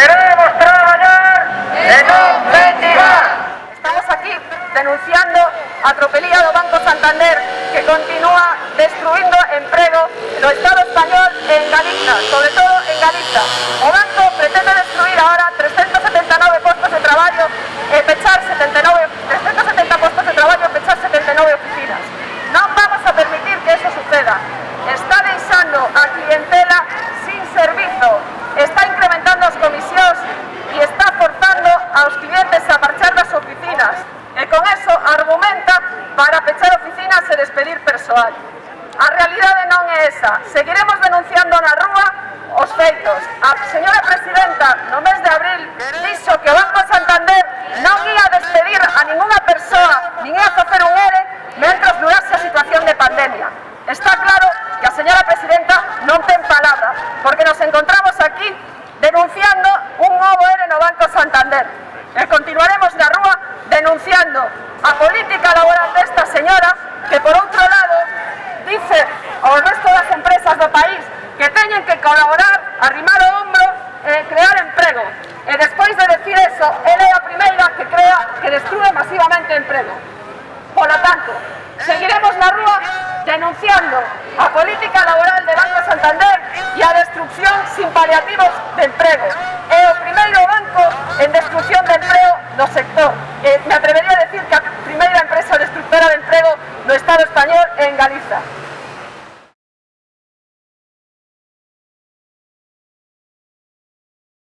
Queremos traballar e non mendigar. Estamos aquí denunciando a tropelía do Banco Santander que continúa destruindo emprego no Estado español en Galicia, sobre todo en Galicia. O banco pretende destruir ahora 379 postos de traballo e pechar 79, 370 postos de traballo e pechar 79 oficinas. Non vamos a permitir que eso suceda. persoal. A realidade non é esa. Seguiremos denunciando na rúa os feitos. A señora presidenta, no mes de abril, dixo que o Banco Santander non ia despedir a ninguna persoa, nin ia facer un ERE, mentras durase a situación de pandemia. Está claro que a señora presidenta non ten palabra, porque nos encontramos aquí denunciando un novo ERE no Banco Santander. E continuaremos na rúa denunciando a política laboral desta señora que por outro colaborar, arrimar o ombro e crear emprego. E despois de decir eso, ela é a primeira que crea que destrue masivamente emprego. Polo tanto, seguiremos na rúa denunciando a política laboral de Banco Santander e a destrucción sin paliativos de emprego. É o primeiro banco en destrucción de emprego do sector. E me atrevería a decir que a primeira empresa destructora de emprego do Estado español en Galiza.